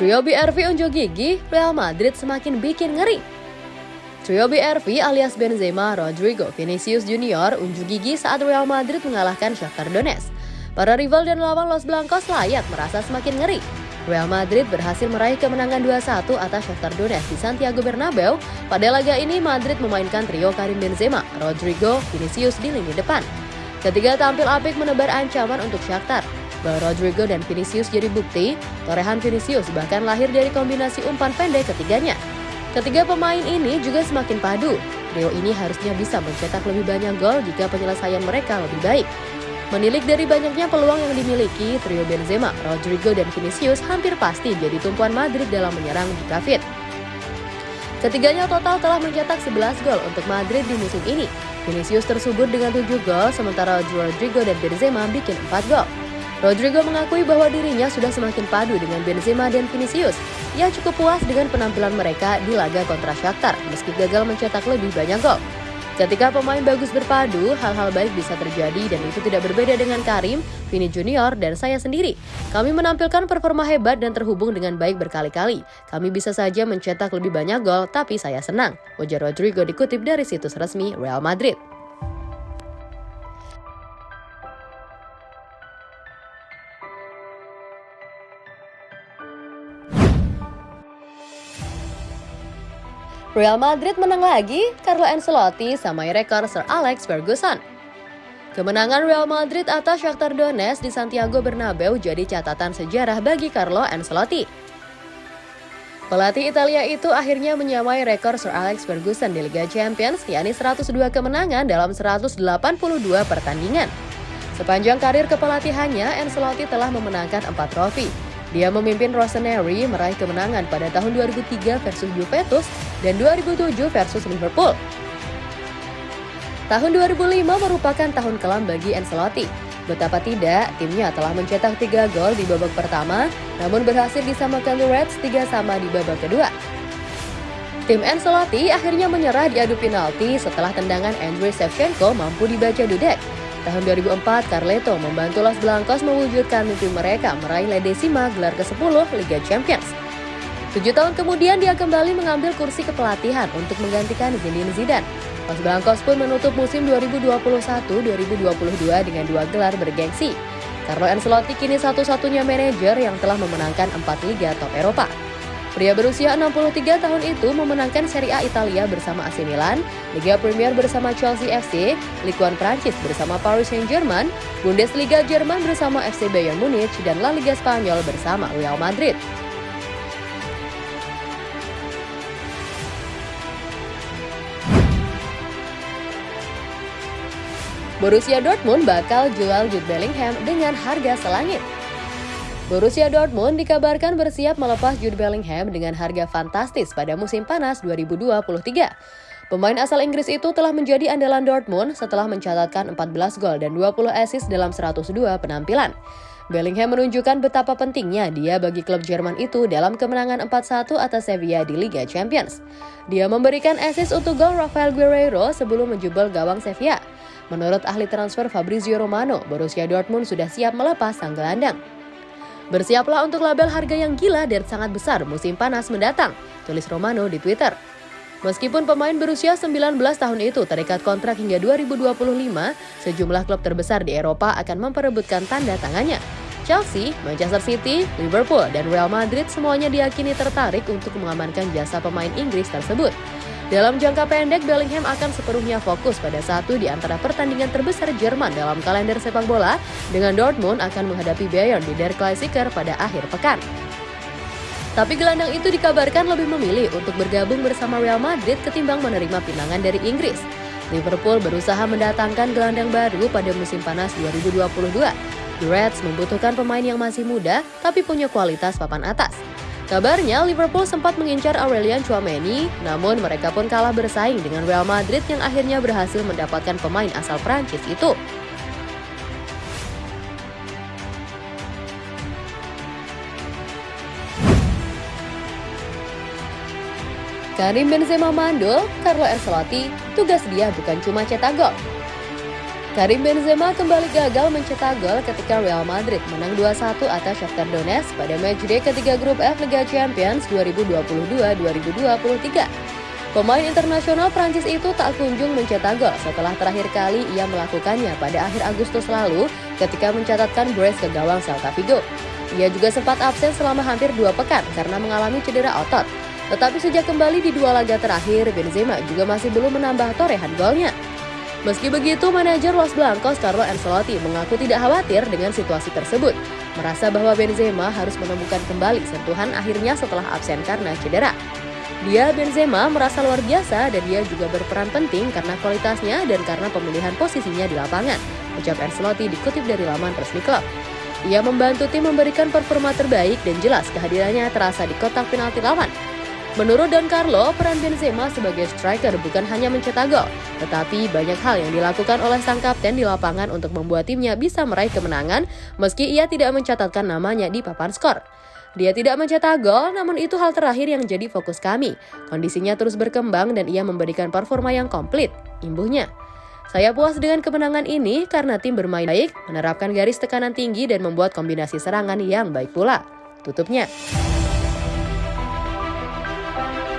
Trio BRV unjuk gigi, Real Madrid semakin bikin ngeri. Trio BRV alias Benzema, Rodrigo, Vinicius Junior unjuk gigi saat Real Madrid mengalahkan Shakhtar Donetsk. Para rival dan lawan Los Blancos layak merasa semakin ngeri. Real Madrid berhasil meraih kemenangan 2-1 atas Shakhtar Donetsk di Santiago Bernabeu. Pada laga ini Madrid memainkan trio Karim Benzema, Rodrigo, Vinicius di lini depan. Ketiga tampil apik menebar ancaman untuk Shakhtar. Bahwa Rodrigo dan Vinicius jadi bukti, torehan Vinicius bahkan lahir dari kombinasi umpan pendek ketiganya. Ketiga pemain ini juga semakin padu. Trio ini harusnya bisa mencetak lebih banyak gol jika penyelesaian mereka lebih baik. Menilik dari banyaknya peluang yang dimiliki, trio Benzema, Rodrigo, dan Vinicius hampir pasti jadi tumpuan Madrid dalam menyerang jika fit. Ketiganya total telah mencetak 11 gol untuk Madrid di musim ini. Vinicius tersubur dengan 7 gol, sementara Rodrigo dan Benzema bikin 4 gol. Rodrigo mengakui bahwa dirinya sudah semakin padu dengan Benzema dan Vinicius. Ia cukup puas dengan penampilan mereka di laga kontra Shakhtar meski gagal mencetak lebih banyak gol. Ketika pemain bagus berpadu, hal-hal baik bisa terjadi dan itu tidak berbeda dengan Karim, Vini Junior, dan saya sendiri. Kami menampilkan performa hebat dan terhubung dengan baik berkali-kali. Kami bisa saja mencetak lebih banyak gol, tapi saya senang. Ujar Rodrigo dikutip dari situs resmi Real Madrid. Real Madrid menang lagi, Carlo Ancelotti samai rekor Sir Alex Ferguson. Kemenangan Real Madrid atas Shakhtar Donetsk di Santiago Bernabeu jadi catatan sejarah bagi Carlo Ancelotti. Pelatih Italia itu akhirnya menyamai rekor Sir Alex Ferguson di Liga Champions, yakni 102 kemenangan dalam 182 pertandingan. Sepanjang karir kepelatihannya, Ancelotti telah memenangkan 4 trofi, dia memimpin Rossoneri meraih kemenangan pada tahun 2003 versus Juventus dan 2007 versus Liverpool. Tahun 2005 merupakan tahun kelam bagi Ancelotti. Betapa tidak, timnya telah mencetak 3 gol di babak pertama, namun berhasil disamakan The Reds 3 sama di babak kedua. Tim Ancelotti akhirnya menyerah di adu penalti setelah tendangan Andriy Shevchenko mampu dibaca Dudek Tahun 2004, Carleto membantu Los Blancos mewujudkan mimpi mereka meraih La Decima gelar ke-10 Liga Champions. Tujuh tahun kemudian dia kembali mengambil kursi kepelatihan untuk menggantikan Zinedine Zidane. Los Blancos pun menutup musim 2021-2022 dengan dua gelar bergengsi. Carlo Ancelotti kini satu-satunya manajer yang telah memenangkan empat liga top Eropa. Pria berusia 63 tahun itu memenangkan Serie A Italia bersama AC Milan, Liga Premier bersama Chelsea FC, Ligue 1 Prancis bersama Paris Saint-Germain, Bundesliga Jerman bersama FC Bayern Munich, dan La Liga Spanyol bersama Real Madrid. Borussia Dortmund bakal jual Jude Bellingham dengan harga selangit. Borussia Dortmund dikabarkan bersiap melepas Jude Bellingham dengan harga fantastis pada musim panas 2023. Pemain asal Inggris itu telah menjadi andalan Dortmund setelah mencatatkan 14 gol dan 20 assist dalam 102 penampilan. Bellingham menunjukkan betapa pentingnya dia bagi klub Jerman itu dalam kemenangan 4-1 atas Sevilla di Liga Champions. Dia memberikan assist untuk gol Rafael Guerreiro sebelum menjebol gawang Sevilla. Menurut ahli transfer Fabrizio Romano, Borussia Dortmund sudah siap melepas sang gelandang. Bersiaplah untuk label harga yang gila dan sangat besar musim panas mendatang, tulis Romano di Twitter. Meskipun pemain berusia 19 tahun itu terikat kontrak hingga 2025, sejumlah klub terbesar di Eropa akan memperebutkan tanda tangannya. Chelsea, Manchester City, Liverpool, dan Real Madrid semuanya diyakini tertarik untuk mengamankan jasa pemain Inggris tersebut. Dalam jangka pendek, Bellingham akan sepenuhnya fokus pada satu di antara pertandingan terbesar Jerman dalam kalender sepak bola, dengan Dortmund akan menghadapi Bayern di Der Klassiker pada akhir pekan. Tapi gelandang itu dikabarkan lebih memilih untuk bergabung bersama Real Madrid ketimbang menerima pinangan dari Inggris. Liverpool berusaha mendatangkan gelandang baru pada musim panas 2022. The Reds membutuhkan pemain yang masih muda tapi punya kualitas papan atas. Kabarnya Liverpool sempat mengincar Aurelian Chouameni, namun mereka pun kalah bersaing dengan Real Madrid yang akhirnya berhasil mendapatkan pemain asal Prancis itu. Karim Benzema mandul, Carlo Ancelotti, tugas dia bukan cuma cetak gol. Karim Benzema kembali gagal mencetak gol ketika Real Madrid menang 2-1 atas Shakhtar Donetsk pada matchday ketiga grup F Liga Champions 2022-2023. Pemain internasional Prancis itu tak kunjung mencetak gol setelah terakhir kali ia melakukannya pada akhir Agustus lalu ketika mencatatkan brace ke gawang Celta Vigo. Ia juga sempat absen selama hampir dua pekan karena mengalami cedera otot. Tetapi sejak kembali di dua laga terakhir, Benzema juga masih belum menambah torehan golnya. Meski begitu, manajer Los Blancos Carlo Ancelotti mengaku tidak khawatir dengan situasi tersebut, merasa bahwa Benzema harus menemukan kembali sentuhan akhirnya setelah absen karena cedera. Dia Benzema merasa luar biasa dan dia juga berperan penting karena kualitasnya dan karena pemilihan posisinya di lapangan, ucap Ancelotti dikutip dari laman resmi klub. Ia membantu tim memberikan performa terbaik dan jelas kehadirannya terasa di kotak penalti lawan, Menurut Don Carlo, peran Benzema sebagai striker bukan hanya mencetak gol, tetapi banyak hal yang dilakukan oleh sang kapten di lapangan untuk membuat timnya bisa meraih kemenangan meski ia tidak mencatatkan namanya di papan skor. Dia tidak mencetak gol, namun itu hal terakhir yang jadi fokus kami. Kondisinya terus berkembang dan ia memberikan performa yang komplit, imbuhnya. Saya puas dengan kemenangan ini karena tim bermain baik, menerapkan garis tekanan tinggi dan membuat kombinasi serangan yang baik pula. Tutupnya. thank you